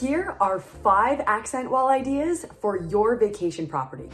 Here are five accent wall ideas for your vacation property.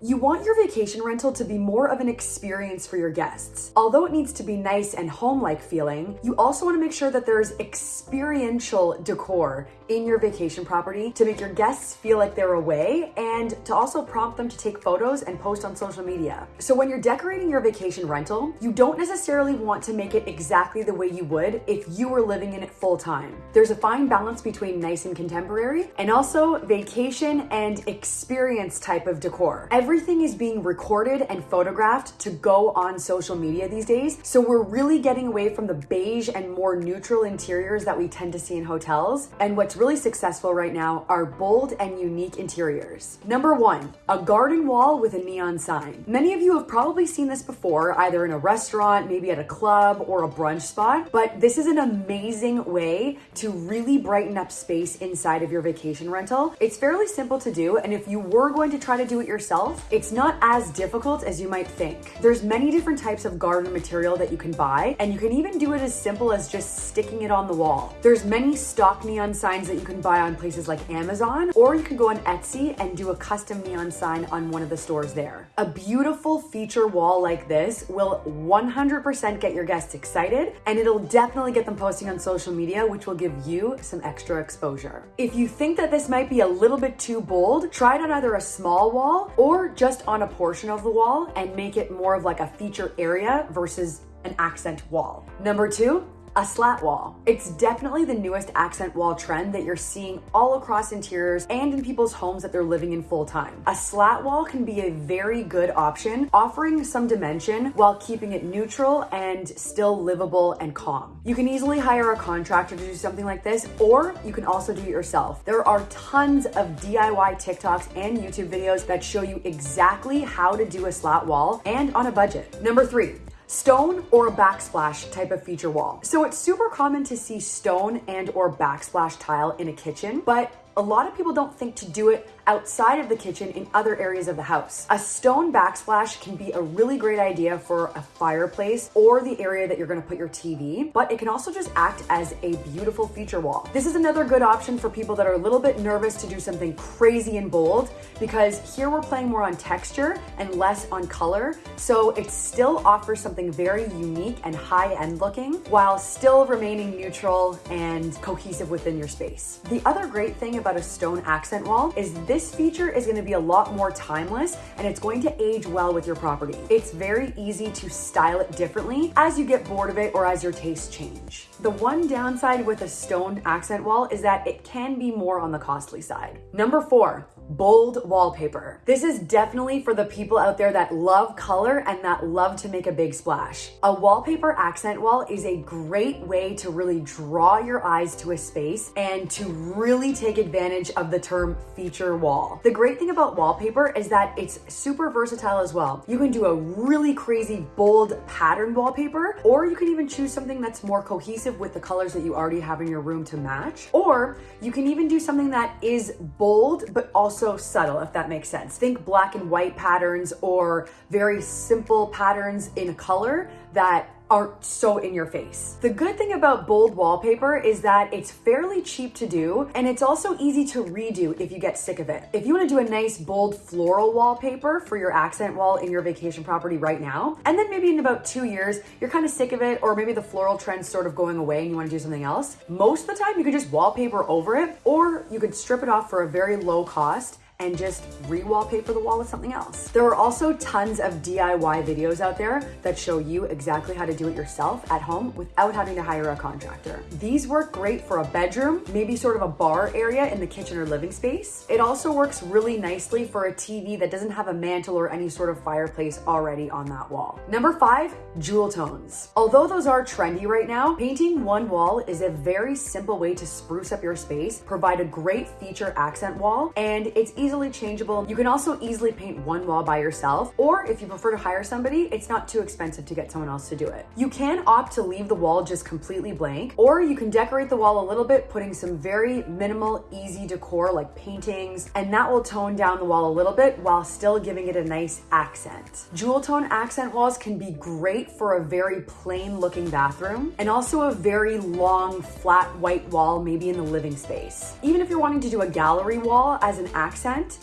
You want your vacation rental to be more of an experience for your guests. Although it needs to be nice and home-like feeling, you also want to make sure that there's experiential decor in your vacation property to make your guests feel like they're away and to also prompt them to take photos and post on social media. So when you're decorating your vacation rental, you don't necessarily want to make it exactly the way you would if you were living in it full time. There's a fine balance between nice and contemporary and also vacation and experience type of decor. Everything is being recorded and photographed to go on social media these days. So we're really getting away from the beige and more neutral interiors that we tend to see in hotels. And what's really successful right now are bold and unique interiors. Number one, a garden wall with a neon sign. Many of you have probably seen this before, either in a restaurant, maybe at a club or a brunch spot, but this is an amazing way to really brighten up space inside of your vacation rental. It's fairly simple to do. And if you were going to try to do it yourself, it's not as difficult as you might think. There's many different types of garden material that you can buy, and you can even do it as simple as just sticking it on the wall. There's many stock neon signs that you can buy on places like Amazon, or you can go on Etsy and do a custom neon sign on one of the stores there. A beautiful feature wall like this will 100% get your guests excited, and it'll definitely get them posting on social media, which will give you some extra exposure. If you think that this might be a little bit too bold, try it on either a small wall or just on a portion of the wall and make it more of like a feature area versus an accent wall. Number two, a slat wall. It's definitely the newest accent wall trend that you're seeing all across interiors and in people's homes that they're living in full time. A slat wall can be a very good option, offering some dimension while keeping it neutral and still livable and calm. You can easily hire a contractor to do something like this, or you can also do it yourself. There are tons of DIY TikToks and YouTube videos that show you exactly how to do a slat wall and on a budget. Number three, stone or a backsplash type of feature wall. So it's super common to see stone and or backsplash tile in a kitchen, but a lot of people don't think to do it outside of the kitchen in other areas of the house. A stone backsplash can be a really great idea for a fireplace or the area that you're gonna put your TV, but it can also just act as a beautiful feature wall. This is another good option for people that are a little bit nervous to do something crazy and bold because here we're playing more on texture and less on color. So it still offers something very unique and high end looking while still remaining neutral and cohesive within your space. The other great thing about a stone accent wall is this this feature is gonna be a lot more timeless and it's going to age well with your property. It's very easy to style it differently as you get bored of it or as your tastes change. The one downside with a stone accent wall is that it can be more on the costly side. Number four, bold wallpaper. This is definitely for the people out there that love color and that love to make a big splash. A wallpaper accent wall is a great way to really draw your eyes to a space and to really take advantage of the term feature wall. The great thing about wallpaper is that it's super versatile as well. You can do a really crazy bold pattern wallpaper, or you can even choose something that's more cohesive with the colors that you already have in your room to match. Or you can even do something that is bold, but also also subtle, if that makes sense. Think black and white patterns or very simple patterns in color that aren't so in your face. The good thing about bold wallpaper is that it's fairly cheap to do and it's also easy to redo if you get sick of it. If you wanna do a nice bold floral wallpaper for your accent wall in your vacation property right now, and then maybe in about two years, you're kind of sick of it or maybe the floral trend's sort of going away and you wanna do something else, most of the time you could just wallpaper over it or you could strip it off for a very low cost and just re-wallpaper the wall with something else. There are also tons of DIY videos out there that show you exactly how to do it yourself at home without having to hire a contractor. These work great for a bedroom, maybe sort of a bar area in the kitchen or living space. It also works really nicely for a TV that doesn't have a mantel or any sort of fireplace already on that wall. Number five, jewel tones. Although those are trendy right now, painting one wall is a very simple way to spruce up your space, provide a great feature accent wall, and it's easy easily changeable. You can also easily paint one wall by yourself, or if you prefer to hire somebody, it's not too expensive to get someone else to do it. You can opt to leave the wall just completely blank, or you can decorate the wall a little bit, putting some very minimal, easy decor like paintings, and that will tone down the wall a little bit while still giving it a nice accent. Jewel tone accent walls can be great for a very plain looking bathroom, and also a very long, flat white wall, maybe in the living space. Even if you're wanting to do a gallery wall as an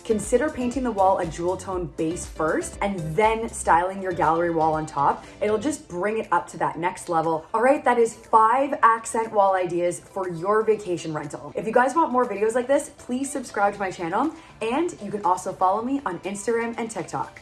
consider painting the wall a jewel tone base first and then styling your gallery wall on top. It'll just bring it up to that next level. All right, that is five accent wall ideas for your vacation rental. If you guys want more videos like this, please subscribe to my channel and you can also follow me on Instagram and TikTok.